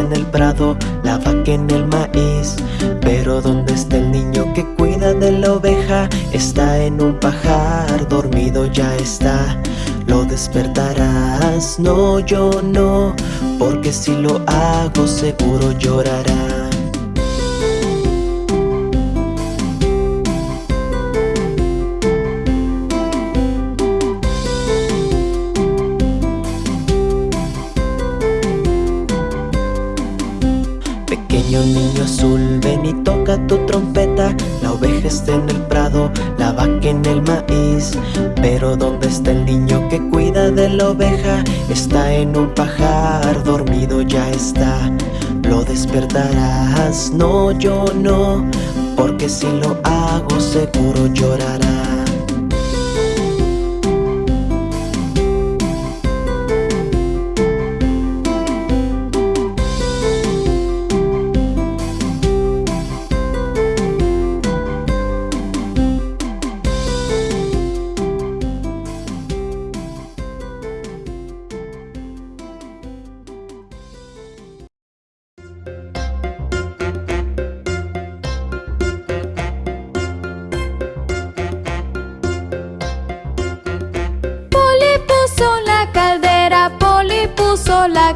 en el prado, la vaca en el maíz. Pero ¿dónde está el niño que cuida de la oveja? Está en un pajar, dormido ya está. Lo despertarás, no yo no Porque si lo hago seguro llorará tu trompeta. La oveja está en el prado, la vaca en el maíz. Pero ¿dónde está el niño que cuida de la oveja? Está en un pajar, dormido ya está. Lo despertarás, no yo no Porque si lo hago seguro llorará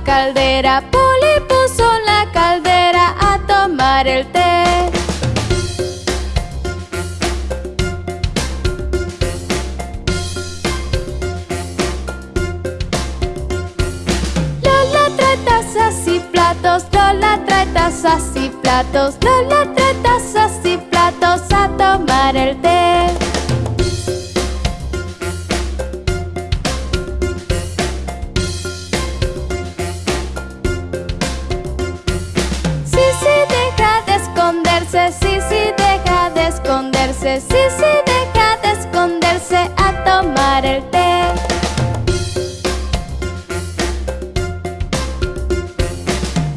caldera, Poli puso la caldera a tomar el té. Lola trae tazas y platos, Lola trae tazas y platos, Lola trae tazas y platos a tomar el té. Sí, deja de esconderse a tomar el té.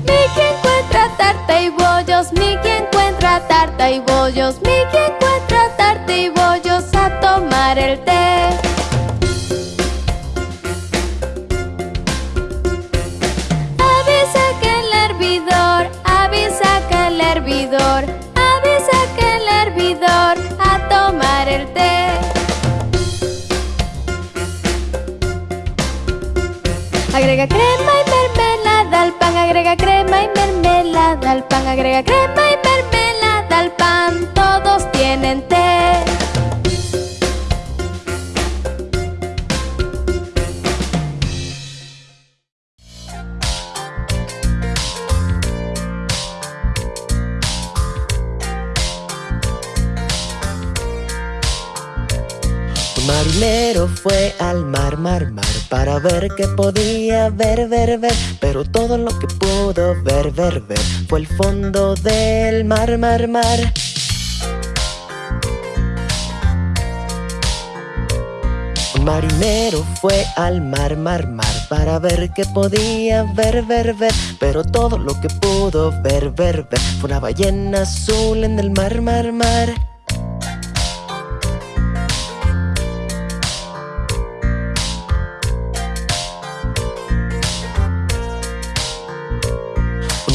Mickey encuentra tarta y bollos Mickey encuentra tarta y bollos Mickey encuentra tarta y bollos a tomar el té. Avisa que el hervidor, avisa que el hervidor Agrega crema y mermelada al pan. Agrega crema y mermelada al pan. Agrega crema y mermelada al pan. Todos tienen té. Marinero fue al mar, mar, mar Para ver qué podía ver, ver, ver. Pero todo lo que pudo ver, ver, ver Fue el fondo del mar, mar, mar. Un marinero fue al mar, mar, mar Para ver qué podía ver, ver, ver. Pero todo lo que pudo ver, ver, ver Fue una ballena azul en el mar, mar, mar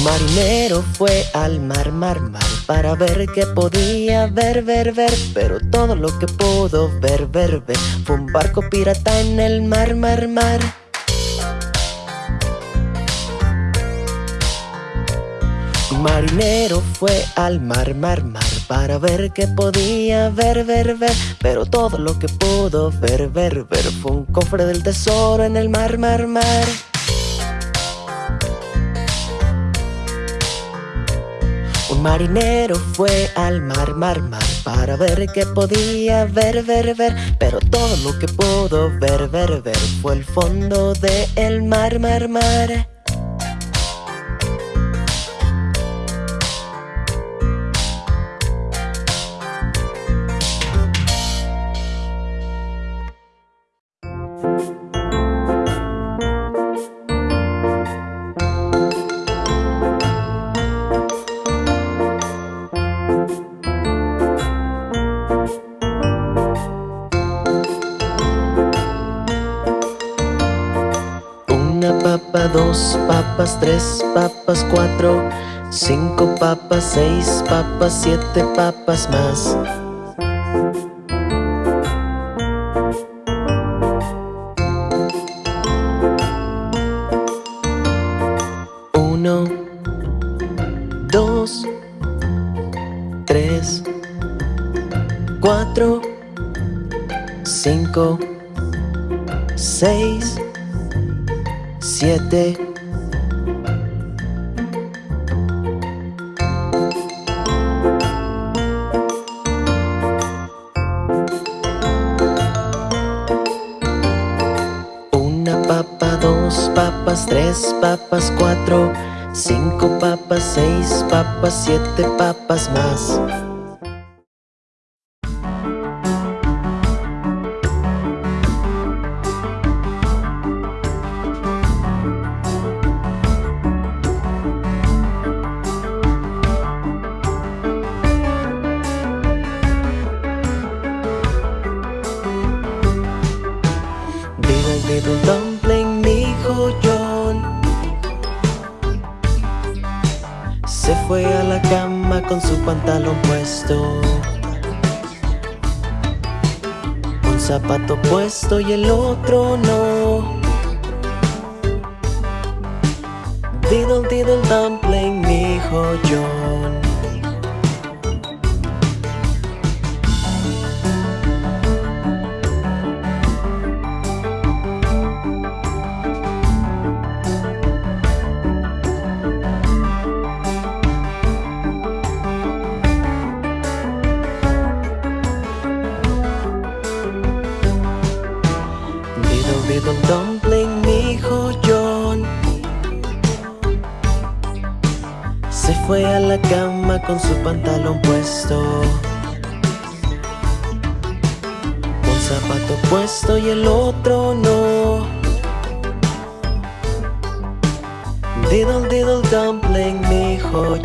marinero fue al mar, mar, mar Para ver qué podía ver, ver, ver Pero todo lo que pudo ver, ver, ver Fue un barco pirata en el mar, mar, mar. Un marinero fue al mar, mar, mar Para ver qué podía ver, ver, ver Pero todo lo que pudo ver, ver, ver Fue un cofre del tesoro en el mar, mar, mar marinero fue al mar, mar, mar Para ver qué podía ver, ver, ver. Pero todo lo que pudo ver, ver, ver Fue el fondo del mar, mar, mar papas, seis papas, siete papas más. Uno Dos Tres Cuatro Cinco Seis Siete papas, cuatro, cinco papas, seis papas, siete papas más. Y el otro no. Diddle diddle dumpling, mi hijo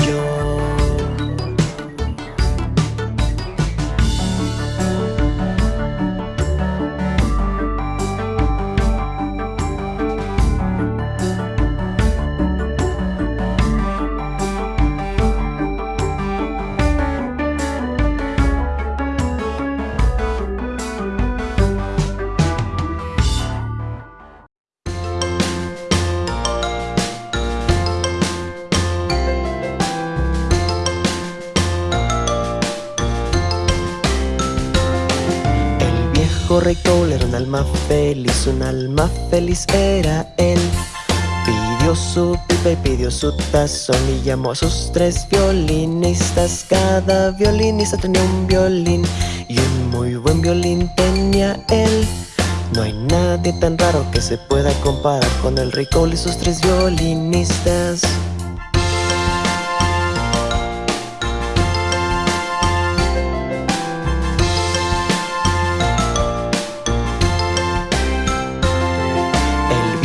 yo feliz, un alma feliz era él. Pidió su pipa y pidió su tazón y llamó a sus tres violinistas. Cada violinista tenía un violín y un muy buen violín tenía él. No hay nadie tan raro que se pueda comparar con el rey Cole y sus tres violinistas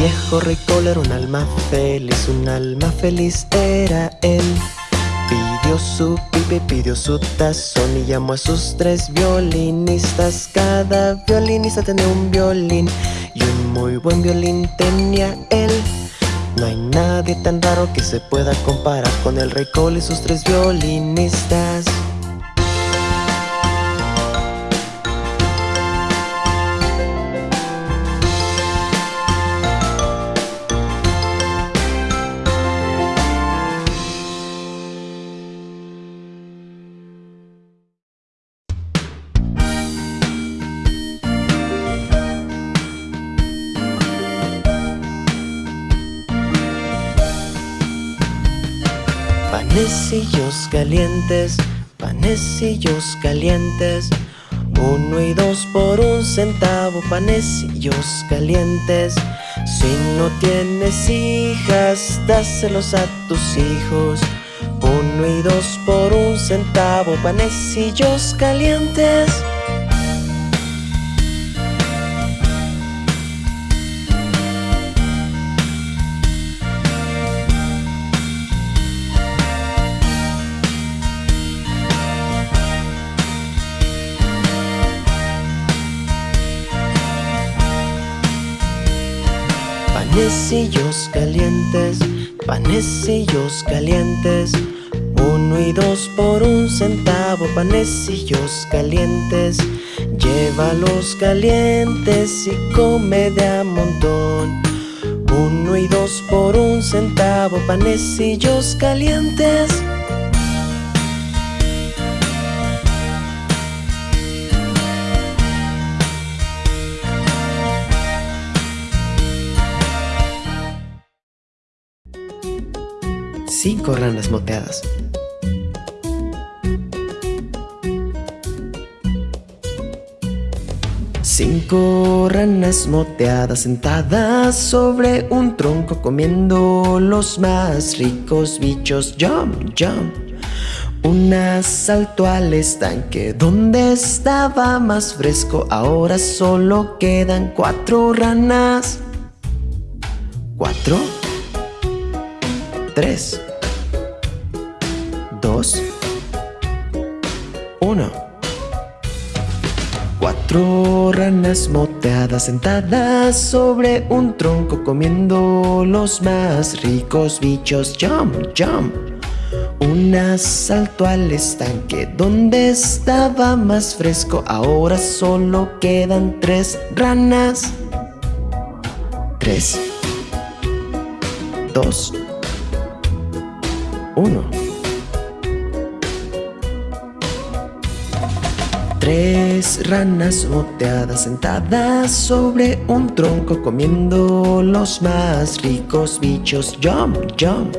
viejo rey era un alma feliz, un alma feliz era él. Pidió su pipe, pidió su tazón y llamó a sus tres violinistas. Cada violinista tenía un violín y un muy buen violín tenía él. No hay nadie tan raro que se pueda comparar con el rey Cole y sus tres violinistas Panecillos calientes, panecillos calientes. Uno y dos por un centavo, panecillos calientes. Si no tienes hijas, dáselos a tus hijos. Uno y dos por un centavo, panecillos calientes panecillos calientes, panecillos calientes. Uno y dos por un centavo, panecillos calientes. Llévalos calientes y come de a montón. Uno y dos por un centavo, panecillos calientes. Cinco ranas moteadas. Cinco ranas moteadas sentadas sobre un tronco comiendo los más ricos bichos. Jump, jump. Una saltó al estanque donde estaba más fresco. Ahora solo quedan cuatro ranas. Cuatro. Tres. Uno. Cuatro ranas moteadas sentadas sobre un tronco comiendo los más ricos bichos. Jump, jump. Una saltó al estanque donde estaba más fresco. Ahora solo quedan tres ranas. Tres. Dos. Uno. Tres ranas moteadas sentadas sobre un tronco comiendo los más ricos bichos. Jump, jump.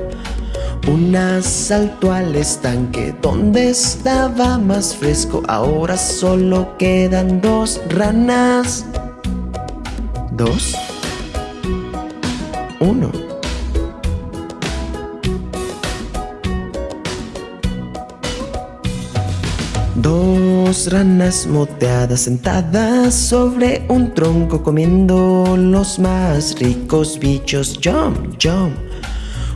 Una saltó al estanque donde estaba más fresco. Ahora solo quedan dos ranas. Dos. Uno. Dos ranas moteadas sentadas sobre un tronco comiendo los más ricos bichos. Jump, jump.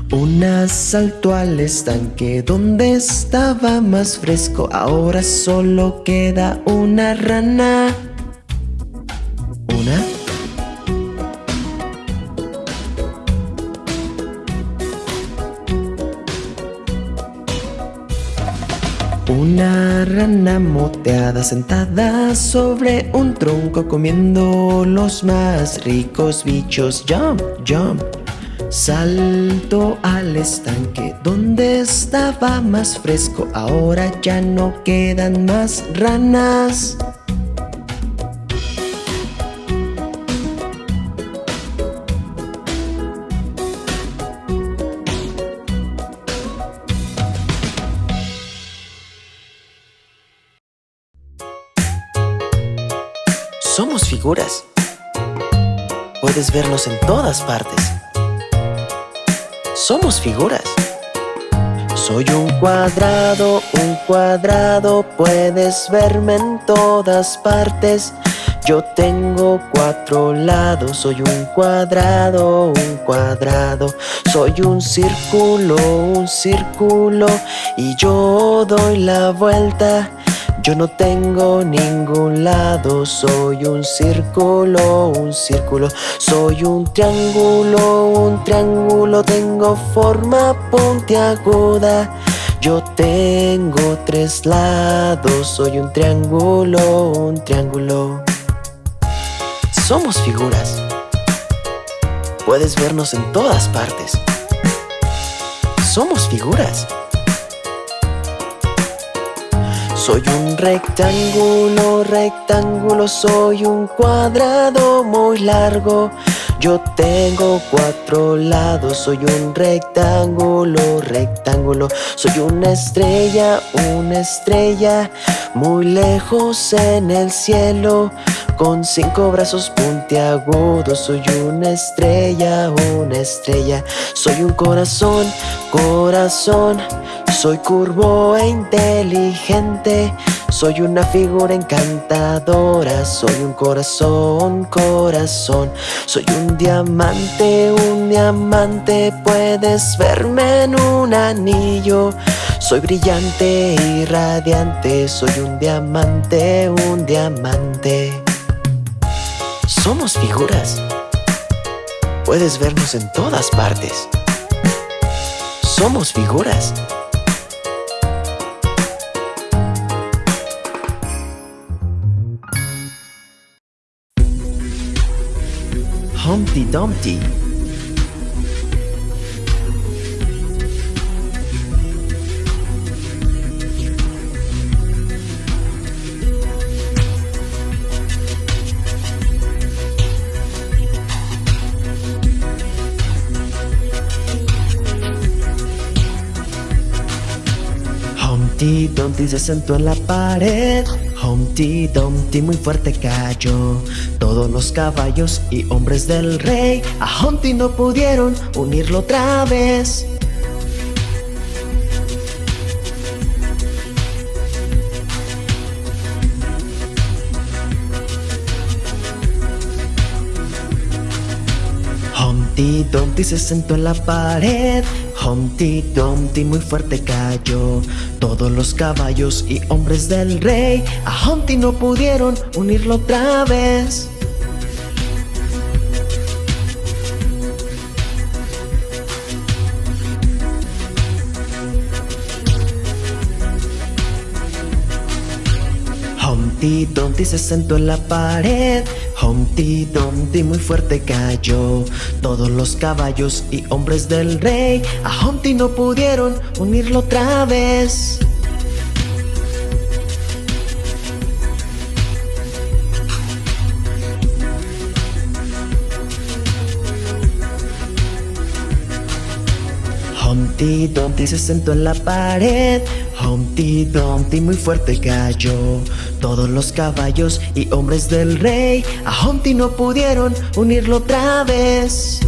Una saltó al estanque donde estaba más fresco. Ahora solo queda una rana. Rana moteada sentada sobre un tronco comiendo los más ricos bichos. Jump, jump. Salto al estanque donde estaba más fresco. Ahora ya no quedan más ranas. Figuras. Puedes vernos en todas partes. Somos figuras. Soy un cuadrado, un cuadrado, puedes verme en todas partes. Yo tengo cuatro lados, soy un cuadrado, un cuadrado. Soy un círculo, un círculo, y yo doy la vuelta. Yo no tengo ningún lado, soy un círculo, un círculo. Soy un triángulo, un triángulo Tengo forma puntiaguda. Yo tengo tres lados, soy un triángulo, un triángulo. Somos figuras. Puedes vernos en todas partes. Somos figuras soy un rectángulo, rectángulo, soy un cuadrado muy largo. Yo tengo cuatro lados, soy un rectángulo, rectángulo. Soy una estrella, una estrella, muy lejos en el cielo. Con cinco brazos puntiagudos, soy una estrella, una estrella. Soy un corazón, corazón. Soy curvo e inteligente, soy una figura encantadora, soy un corazón, corazón, soy un diamante, un diamante, puedes verme en un anillo, soy brillante y radiante, soy un diamante, un diamante. Somos figuras. Puedes vernos en todas partes. Somos figuras. Humpty Dumpty Humpty Dumpty se sentó en la pared Humpty Dumpty muy fuerte cayó. Todos los caballos y hombres del rey A Humpty no pudieron unirlo otra vez Dumpty se sentó en la pared. Humpty Dumpty muy fuerte cayó. Todos los caballos y hombres del rey A Humpty no pudieron unirlo otra vez. Humpty Dumpty se sentó en la pared Humpty Dumpty muy fuerte cayó. Todos los caballos y hombres del rey A Humpty no pudieron unirlo otra vez Humpty Dumpty se sentó en la pared. Humpty Dumpty muy fuerte cayó. Todos los caballos y hombres del rey A Humpty no pudieron unirlo otra vez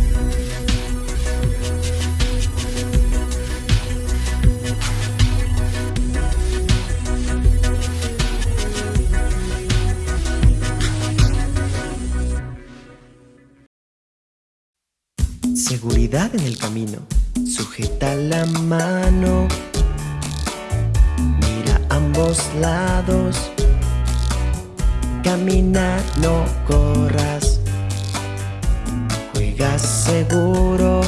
En el camino. Sujeta la mano. Mira ambos lados. Camina, no corras. Juega seguro.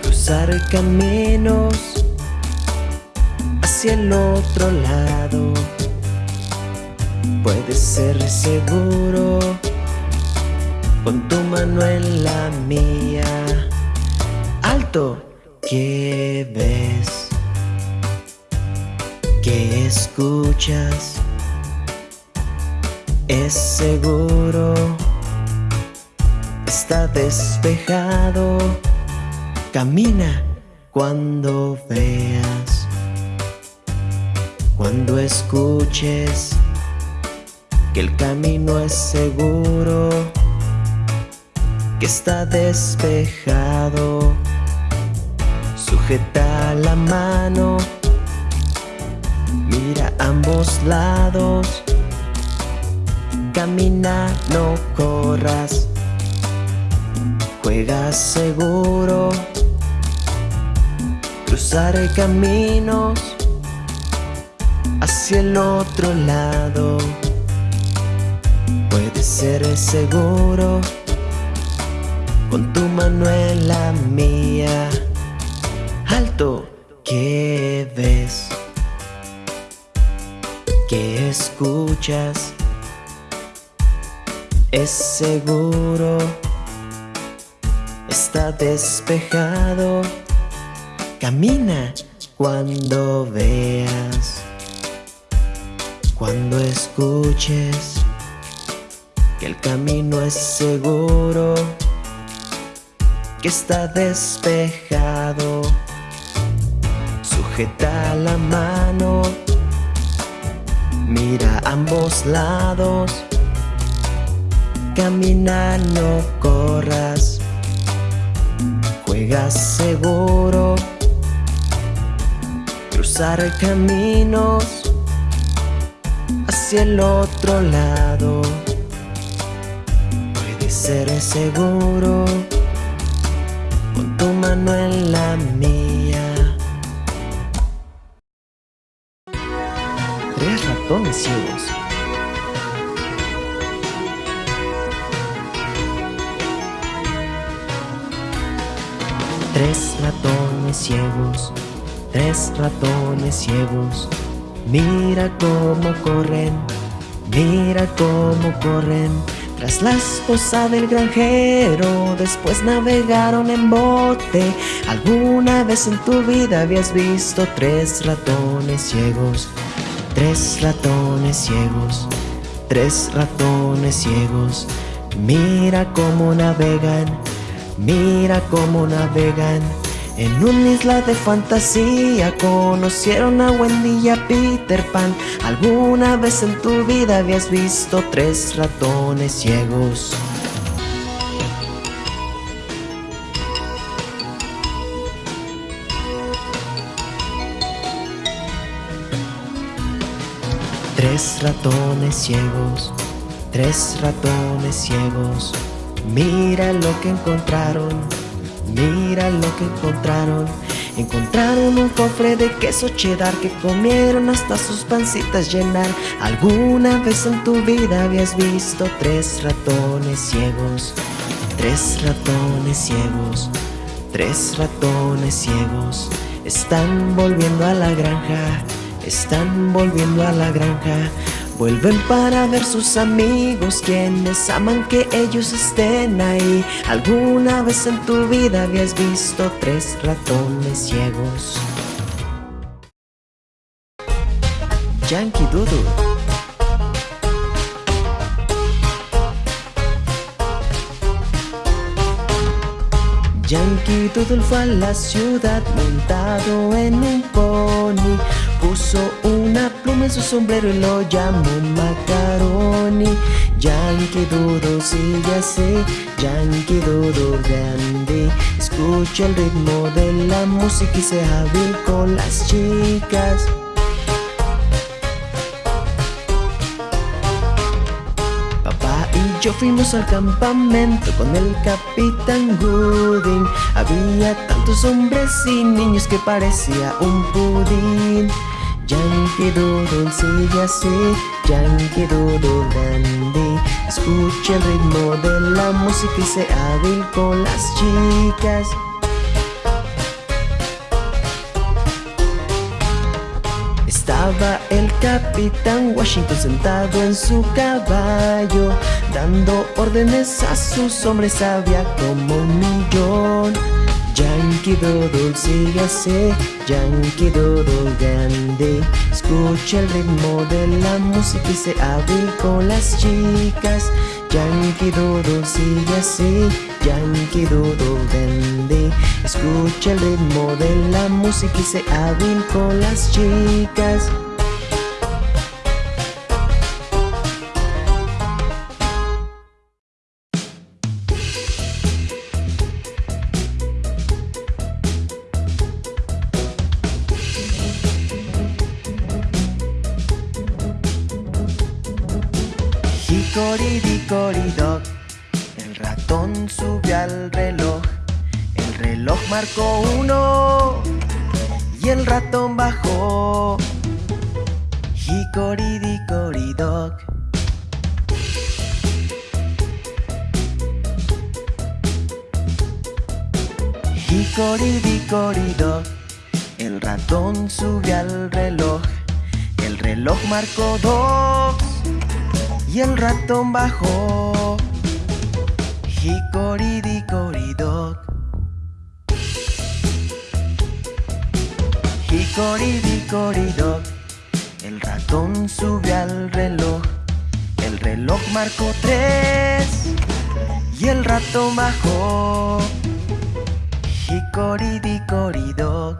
Cruzar caminos Hacia el otro lado. Puedes ser seguro Con tu mano en la mía Alto, ¿qué ves? ¿Qué escuchas? Es seguro Está despejado Camina cuando veas Cuando escuches Que el camino es seguro Que está despejado. Sujeta la mano. Mira ambos lados. Camina, no corras. Juega seguro. Cruzar caminos Hacia el otro lado. Puedes ser seguro Con tu mano en la mía Alto, ¿qué ves? ¿Qué escuchas? Es seguro Está despejado Camina cuando veas Cuando escuches Que el camino es seguro Que está despejado Sujeta la mano Mira ambos lados Camina, no corras Juega seguro Cruzar caminos Hacia el otro lado Puedes ser seguro con tu mano en la mía. Tres ratones ciegos. Tres ratones ciegos, tres ratones ciegos, mira cómo corren, mira cómo corren tras la esposa del granjero, después navegaron en bote. ¿Alguna vez en tu vida habías visto tres ratones ciegos? Tres ratones ciegos, tres ratones ciegos. Mira cómo navegan, mira cómo navegan. En una isla de fantasía conocieron a Wendy y a Peter Pan. ¿Alguna vez en tu vida habías visto tres ratones ciegos? Tres ratones ciegos, tres ratones ciegos. Mira lo que encontraron Mira lo que encontraron. Encontraron un cofre de queso cheddar que comieron hasta sus pancitas llenar. ¿Alguna vez en tu vida habías visto tres ratones ciegos? Tres ratones ciegos, tres ratones ciegos. Están volviendo a la granja, están volviendo a la granja. Vuelven para ver sus amigos quienes aman que ellos estén ahí. ¿Alguna vez en tu vida habías visto tres ratones ciegos? Yankee Doodle Yankee Doodle fue a la ciudad montado en un pony Puso una en su sombrero y lo llamó Macaroni. Yankee Doodle sigue así, Yankee Doodle grande. Escucha el ritmo de la música y sea hábil con las chicas. Papá y yo fuimos al campamento con el Capitán Gooding. Había tantos hombres y niños que parecía un pudín Yankee Doodle sigue así, Yankee Doodle dandy Escucha el ritmo de la música y sé hábil con las chicas. Estaba el Capitán Washington sentado en su caballo Dando órdenes a sus hombres, había como un millón Yankee Doodle sigue así, Yankee Doodle grande. Escucha el ritmo de la música y se hábil con las chicas. Yankee Doodle sigue así, Yankee Doodle grande. Escucha el ritmo de la música y se hábil con las chicas marcó uno y el ratón bajó. Hicoridicoridoc. Hicoridicoridoc, el ratón subió al reloj. El reloj marcó dos y el ratón bajó. Hicoridicoridoc. Hicoridicoridoc. El ratón subió al reloj. El reloj marcó tres y el ratón bajó. Hicoridicoridoc.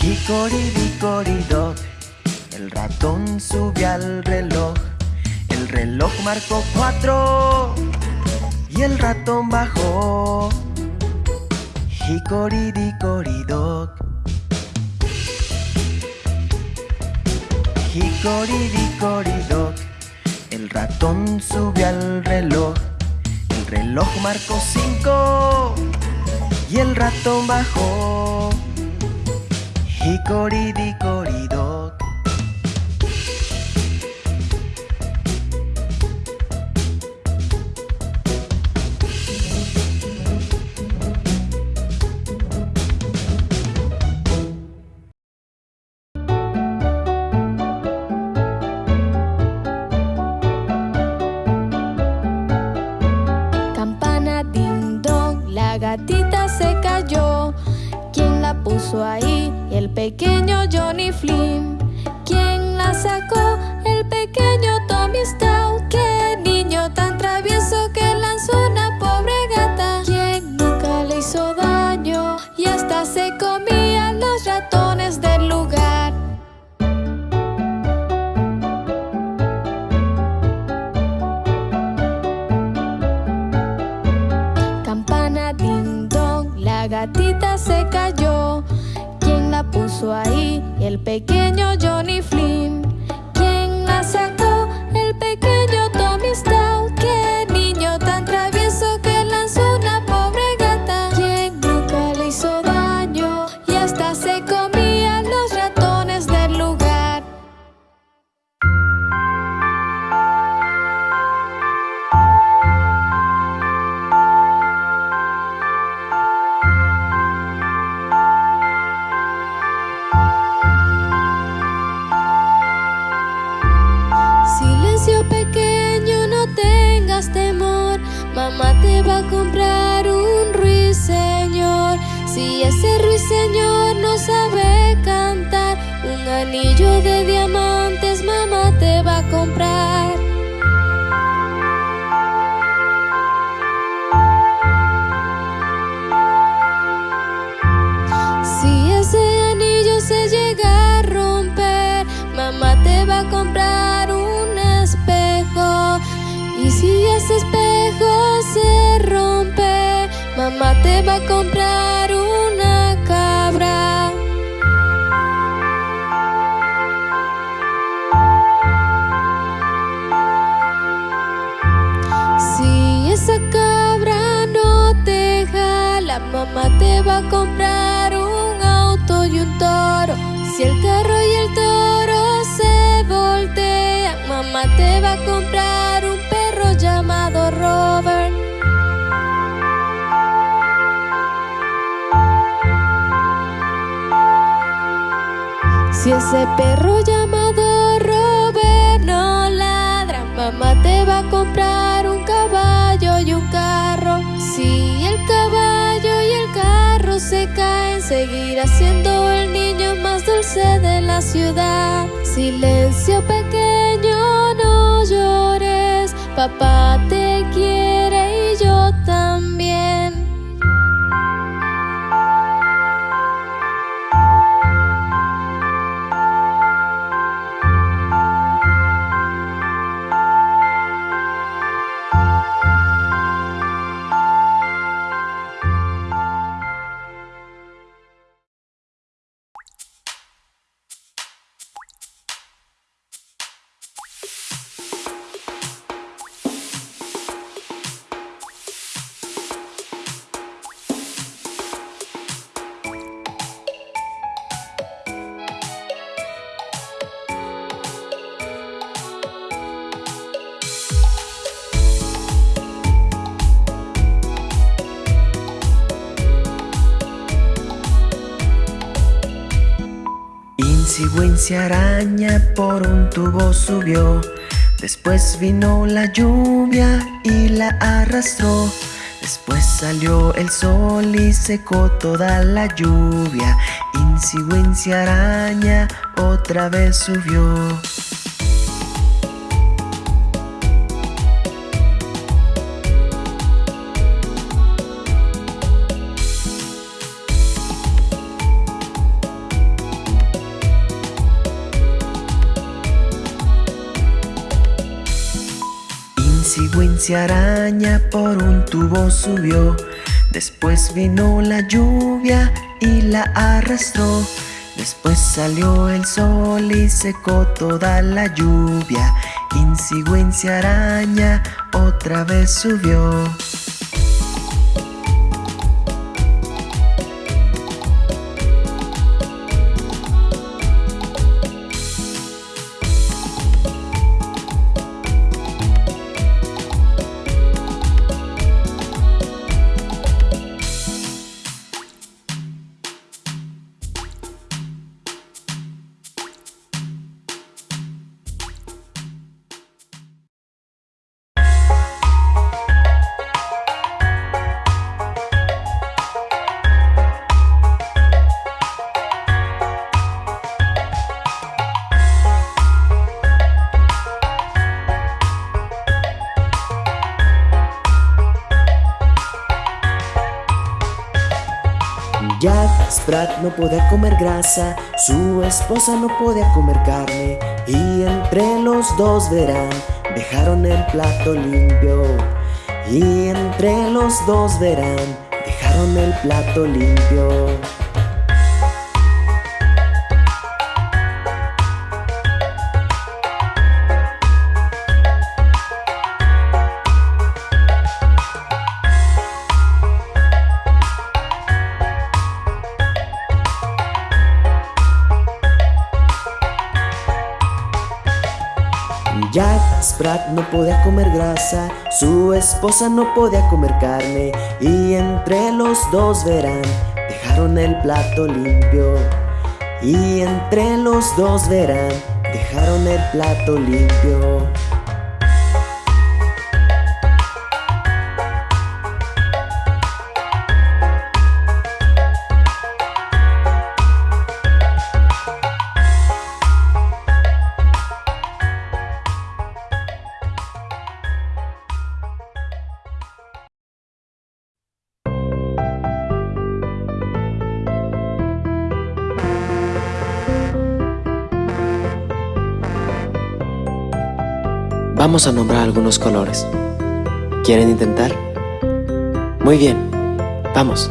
Hicoridicoridoc. El ratón subió al reloj, el reloj marcó cuatro y el ratón bajó. Hicoridicoridoc. Hicoridicoridoc. El ratón subió al reloj, el reloj marcó cinco y el ratón bajó. Hicoridicoridoc. Mamá te va a comprar un ruiseñor. Si ese ruiseñor no sabe cantar, un anillo de diamantes mamá te va a comprar. Mamá te va a comprar una cabra. Si esa cabra no te jala, mamá te va a comprar un auto y un toro. Si el carro Si ese perro llamado Robert no ladra, mamá te va a comprar un caballo y un carro. Si el caballo y el carro se caen, seguirá siendo el niño más dulce de la ciudad. Silencio pequeño, no llores, papá te Wincy araña por un tubo subió. Después vino la lluvia y la arrastró. Después salió el sol y secó toda la lluvia. Wincy araña otra vez subió. Wincy araña por un tubo subió. Después vino la lluvia y la arrastró. Después salió el sol y secó toda la lluvia. Wincy araña otra vez subió. Sprat no podía comer grasa, su esposa no podía comer carne. Y entre los dos verán, dejaron el plato limpio. Y entre los dos verán, dejaron el plato limpio. No podía comer grasa, su esposa no podía comer carne y entre los dos verán, dejaron el plato limpio. Y entre los dos verán, dejaron el plato limpio. Vamos a nombrar algunos colores. ¿Quieren intentar? Muy bien, vamos.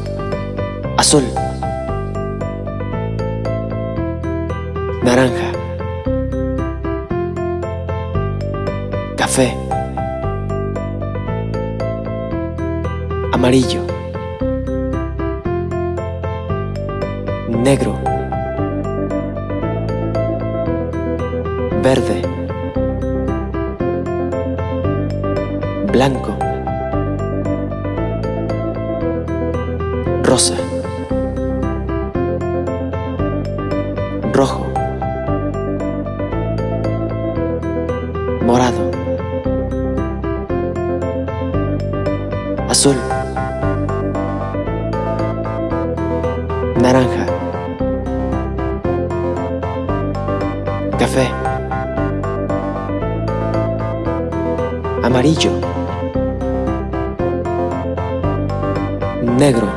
Azul. Naranja. Café. Amarillo. Negro. Verde. Blanco, rosa, rojo, morado, azul, naranja, café, amarillo, negro,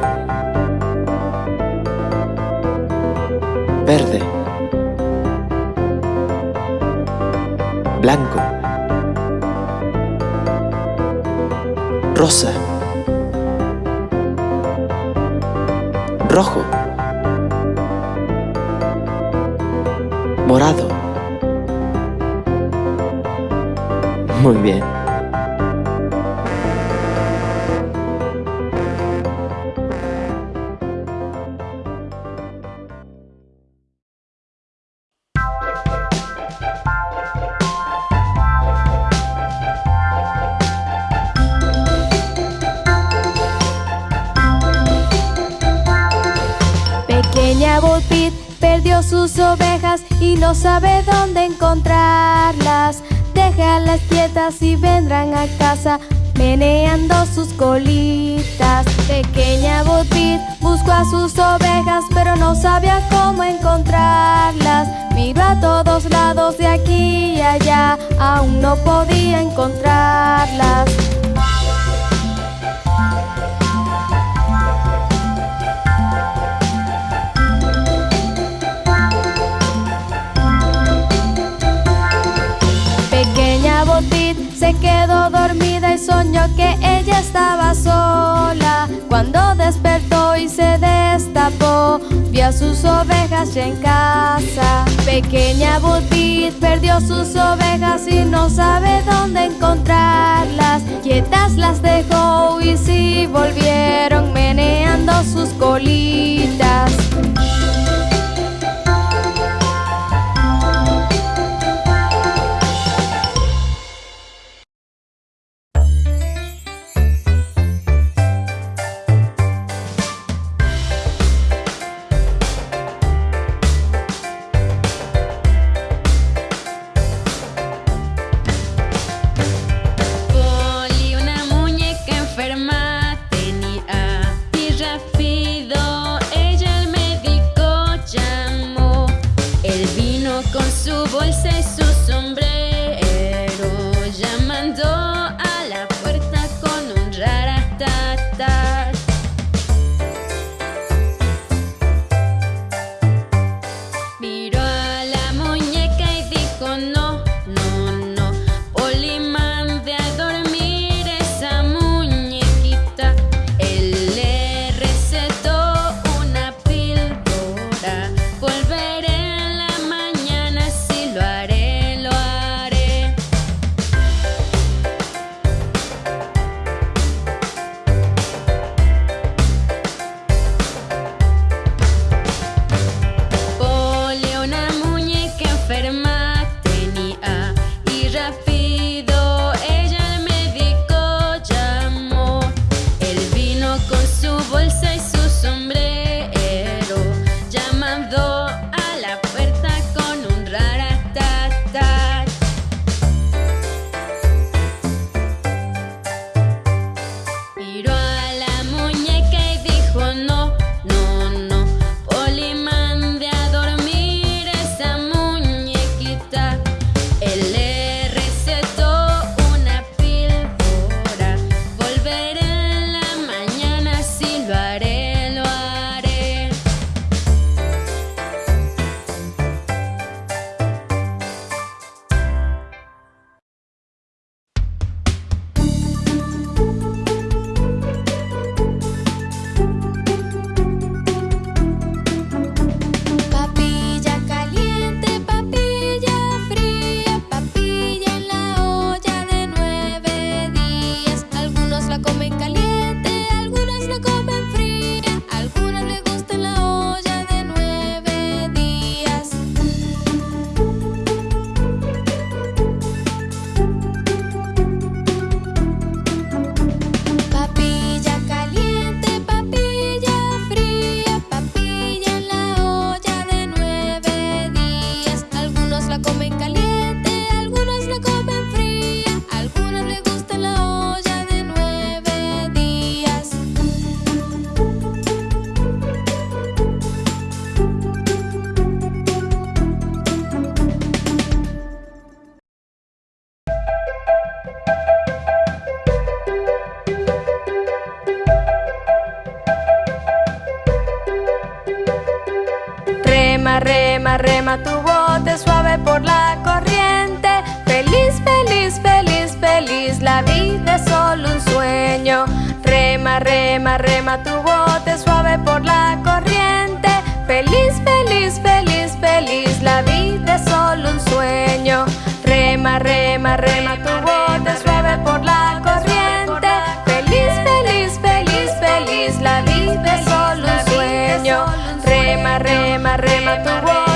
Miró a todos lados de aquí y allá, aún no podía encontrarlas. se quedó dormida y soñó que ella estaba sola. Cuando despertó y se destapó, vio a sus ovejas ya en casa. Pequeña Butit perdió sus ovejas y no sabe dónde encontrarlas. Quietas las dejó y si volvieron meneando sus colitas. Rema, tu bote suave por la corriente. Feliz, feliz, feliz, feliz, la vida es solo un sueño. Rema, rema, rema tu bote suave por la corriente. Feliz, feliz, feliz, feliz, la vida es solo un sueño. Rema, rema, rema tu bote suave por la corriente. Feliz, feliz, feliz, feliz, la vida es solo un sueño. Rema, rema, rema tu bote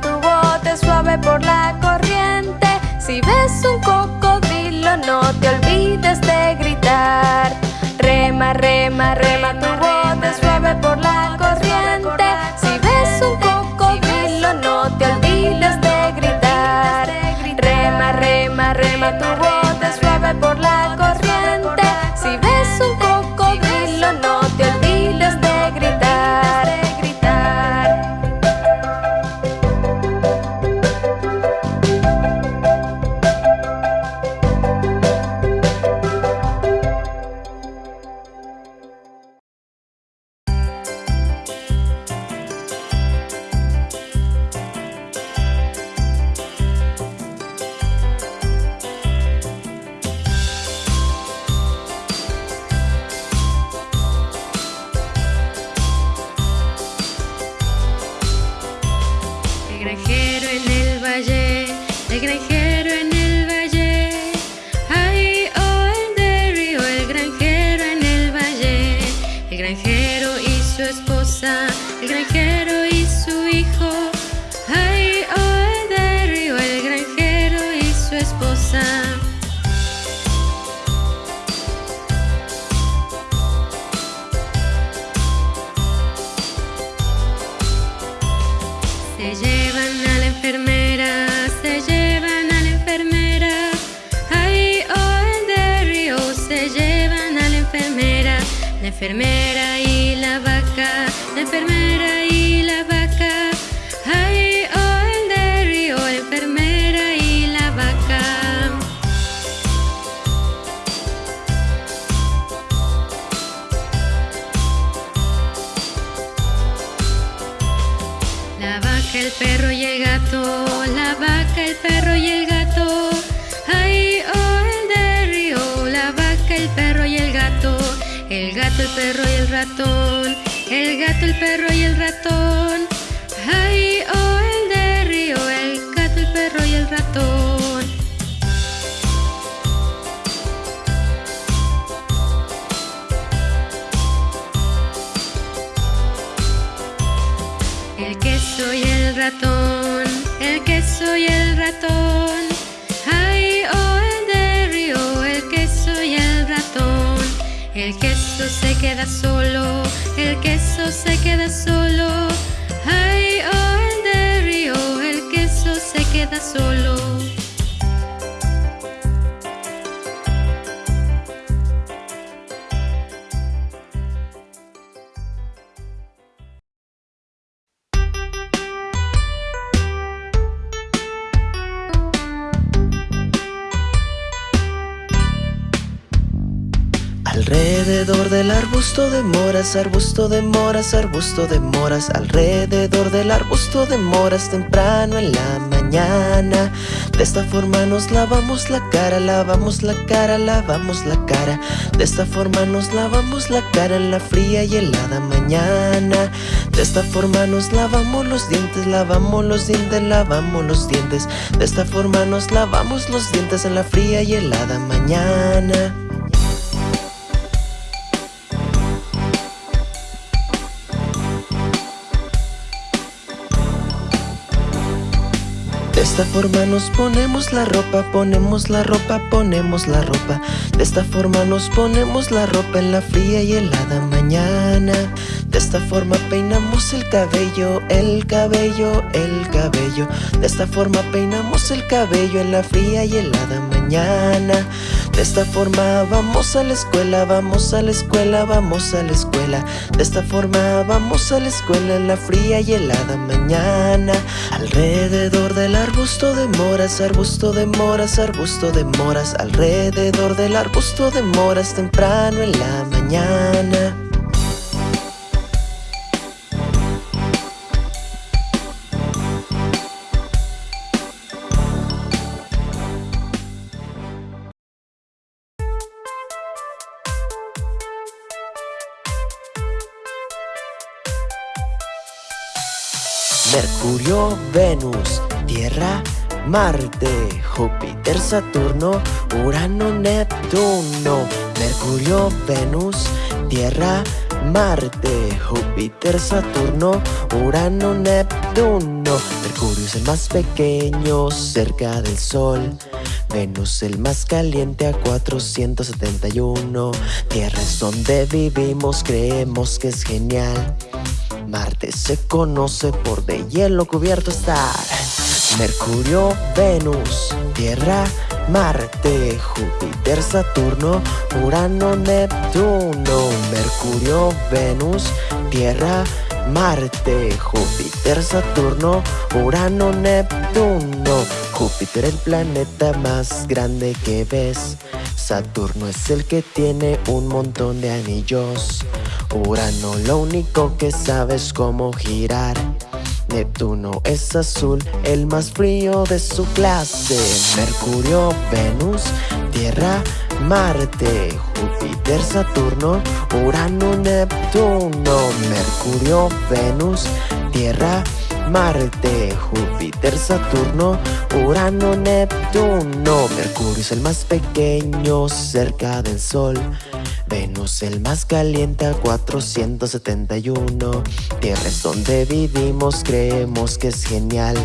tu bote suave por la corriente. Si ves un cocodrilo, no te olvides de gritar. Rema, rema, rema arbusto de moras, arbusto de moras, arbusto de moras Alrededor del arbusto de moras temprano en la mañana. De esta forma nos lavamos la cara, lavamos la cara, lavamos la cara. De esta forma nos lavamos la cara en la fría y helada mañana. De esta forma nos lavamos los dientes, lavamos los dientes, lavamos los dientes. De esta forma nos lavamos los dientes en la fría y helada mañana esta forma nos ponemos la ropa, ponemos la ropa, ponemos la ropa. De esta forma nos ponemos la ropa en la fría y helada mañana. De esta forma peinamos el cabello, el cabello, el cabello De esta forma peinamos el cabello en la fría y helada mañana De esta forma vamos a la escuela, vamos a la escuela, vamos a la escuela. De esta forma vamos a la escuela en la fría y helada mañana. Alrededor del arbusto de moras, arbusto de moras, arbusto de moras. Alrededor del arbusto de moras temprano en la mañana Mercurio, Venus, Tierra, Marte, Júpiter, Saturno, Urano, Neptuno. Mercurio, Venus, Tierra, Marte, Júpiter, Saturno, Urano, Neptuno. Mercurio es el más pequeño cerca del Sol. Venus el más caliente a 471. Tierra es donde vivimos, creemos que es genial. Marte se conoce por de hielo cubierto estar. Mercurio, Venus, Tierra, Marte, Júpiter, Saturno, Urano, Neptuno. Mercurio, Venus, Tierra, Marte, Júpiter, Saturno, Urano, Neptuno. Júpiter el planeta más grande que ves. Saturno es el que tiene un montón de anillos. Urano lo único que sabe es cómo girar. Neptuno es azul, el más frío de su clase. Mercurio, Venus, Tierra, Marte, Júpiter, Saturno, Urano, Neptuno. Mercurio, Venus, Tierra, Marte, Júpiter, Saturno, Urano, Neptuno. Mercurio es el más pequeño cerca del Sol. Venus el más caliente a 471 Tierra es donde vivimos, creemos que es genial.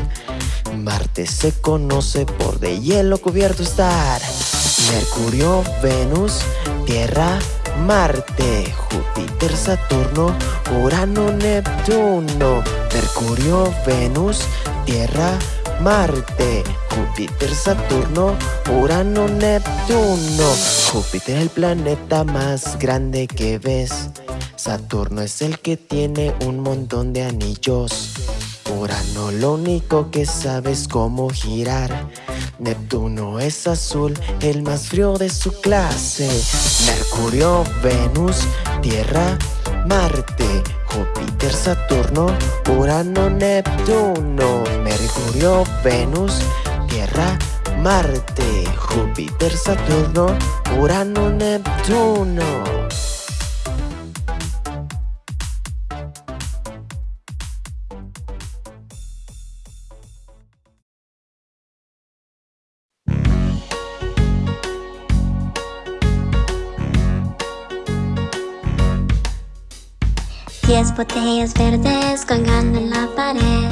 Marte se conoce por de hielo cubierto estar. Mercurio, Venus, Tierra, Marte, Júpiter, Saturno, Urano, Neptuno. Mercurio, Venus, Tierra, Marte, Júpiter, Saturno, Urano, Neptuno. Júpiter es el planeta más grande que ves. Saturno es el que tiene un montón de anillos. Urano lo único que sabe es cómo girar. Neptuno es azul, el más frío de su clase. Mercurio, Venus, Tierra, Marte, Júpiter, Saturno, Urano, Neptuno, Mercurio, Venus, Tierra, Marte, Júpiter, Saturno, Urano, Neptuno. Botellas verdes colgando en la pared.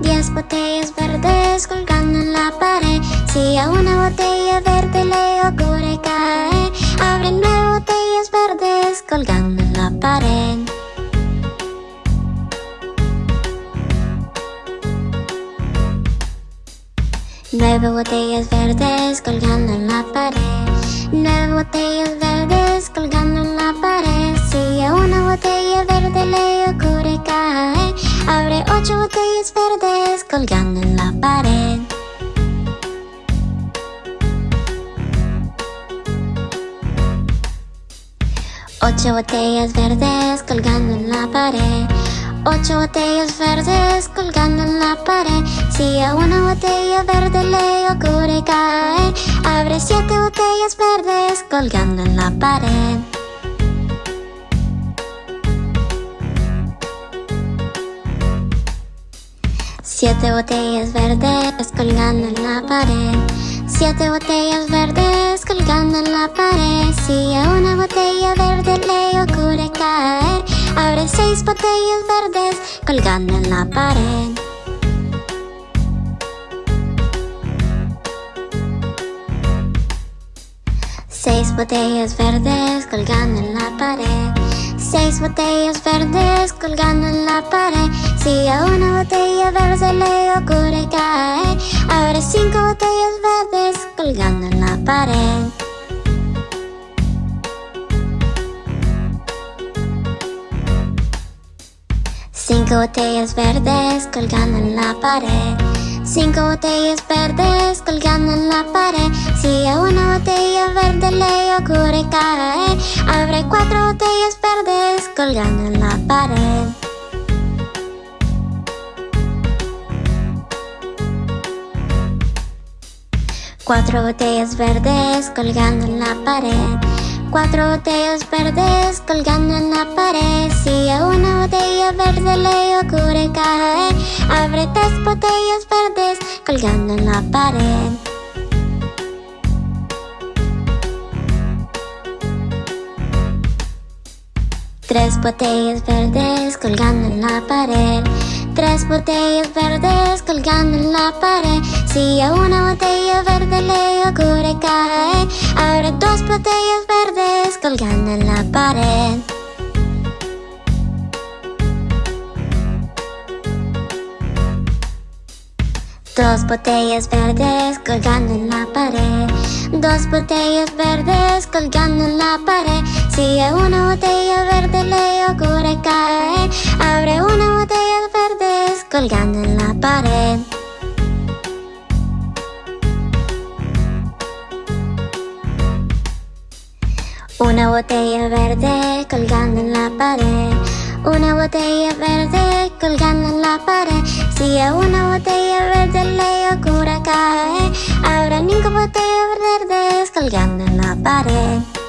Diez botellas verdes colgando en la pared. Si a una botella verde le ocurre caer Abre nueve botellas verdes colgando en la pared. Nueve botellas verdes colgando en la pared. Nueve botellas verdes colgando en la pared Si a una botella verde le ocurre caer Abre ocho botellas verdes colgando en la pared. Ocho botellas verdes colgando en la pared. Ocho botellas verdes colgando en la pared. Si a una botella verde le ocurre caer Abre siete botellas verdes colgando en la pared Siete botellas verdes colgando en la pared. Siete botellas verdes colgando en la pared. Si a una botella verde le ocurre caer Abre seis botellas verdes colgando en la pared. Seis botellas verdes colgando en la pared Seis botellas verdes colgando en la pared. Si a una botella verde le ocurre caer Abre cinco botellas verdes colgando en la pared. Cinco botellas verdes colgando en la pared Cinco botellas verdes colgando en la pared. Si a una botella verde le ocurre caer Abre cuatro botellas verdes colgando en la pared. Cuatro botellas verdes colgando en la pared Cuatro botellas verdes colgando en la pared. Si a una botella verde le ocurre caer Abre tres botellas verdes colgando en la pared. Tres botellas verdes colgando en la pared Tres botellas verdes colgando en la pared. Si a una botella verde le ocurre caer Abre dos botellas verdes colgando en la pared. Dos botellas verdes colgando en la pared. Dos botellas verdes colgando en la pared. Si a una botella verde le colgando en la pared. Una botella verde colgando en la pared. Una botella verde colgando en la pared. Si a una botella verde le ocurre caer Habrá cinco botellas verdes colgando en la pared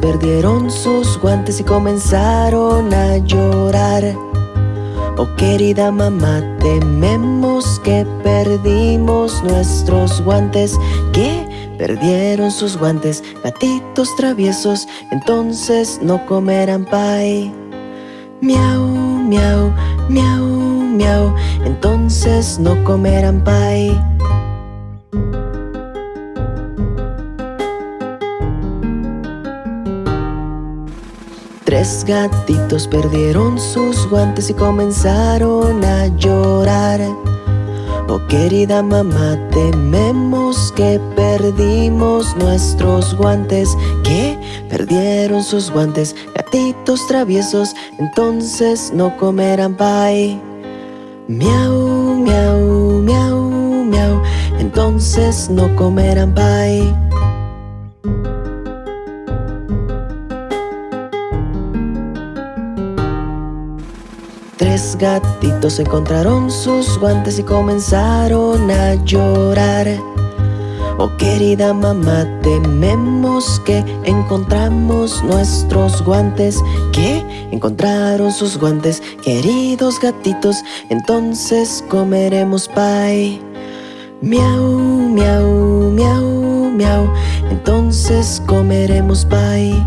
perdieron sus guantes y comenzaron a llorar. Oh querida mamá, tememos que perdimos nuestros guantes. ¿Qué? Perdieron sus guantes, gatitos traviesos, entonces no comerán pie. Miau, miau, miau, miau, entonces no comerán pie. Tres gatitos perdieron sus guantes y comenzaron a llorar. Oh querida mamá, tememos que perdimos nuestros guantes ¿Qué? Perdieron sus guantes, gatitos traviesos Entonces no comerán pie Miau, miau, miau, miau Entonces no comerán pie Tres gatitos encontraron sus guantes y comenzaron a llorar Oh querida mamá, tememos que encontramos nuestros guantes ¿Qué? Encontraron sus guantes, queridos gatitos Entonces comeremos pie Miau, miau, miau, miau Entonces comeremos pie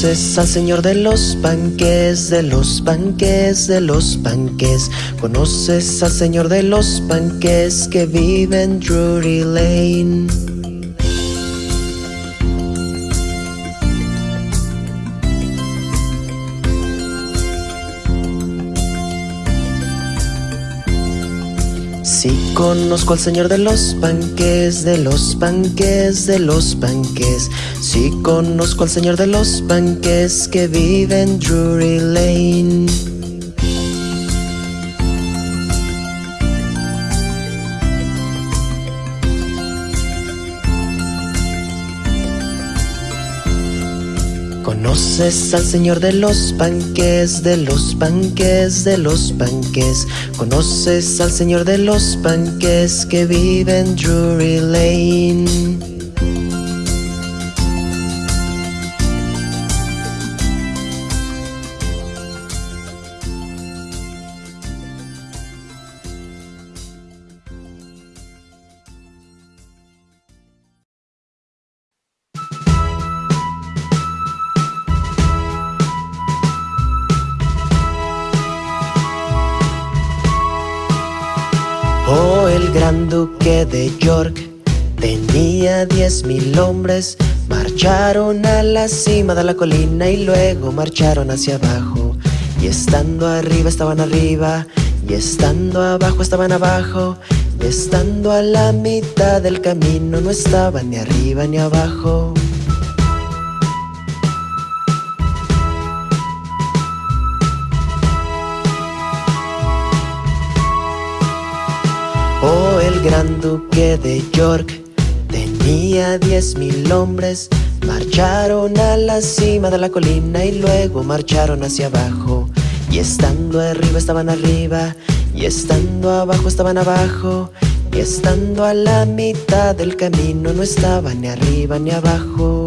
¿Conoces al señor de los panques, de los panques, de los panques? ¿Conoces al señor de los panques que vive en Drury Lane? Conozco al señor de los panques, de los panques, de los panques Sí conozco al señor de los panques que vive en Drury Lane ¿Conoces al señor de los panques, de los panques, de los panques? ¿Conoces al señor de los panques que vive en Drury Lane? Gran duque de York tenía diez mil hombres. Marcharon a la cima de la colina y luego marcharon hacia abajo. Y estando arriba estaban arriba, y estando abajo estaban abajo. Y estando a la mitad del camino no estaban ni arriba ni abajo. Gran duque de York tenía diez mil hombres. Marcharon a la cima de la colina y luego marcharon hacia abajo. Y estando arriba estaban arriba, y estando abajo estaban abajo. Y estando a la mitad del camino no estaban ni arriba ni abajo.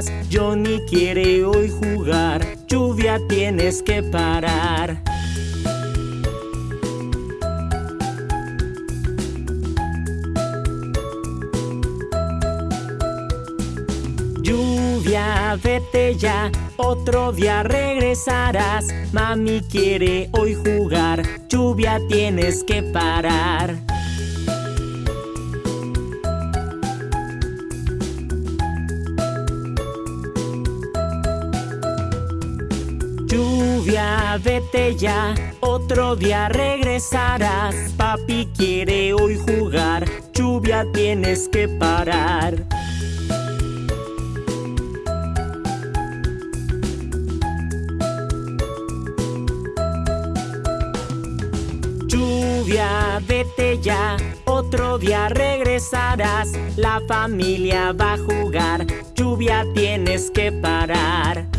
Regresarás. Johnny quiere hoy jugar, lluvia tienes que parar. Lluvia, vete ya, otro día regresarás. Mami quiere hoy jugar, lluvia tienes que parar. Vete ya, otro día regresarás. Papi quiere hoy jugar, lluvia tienes que parar. Lluvia, vete ya, otro día regresarás. La familia va a jugar, lluvia tienes que parar.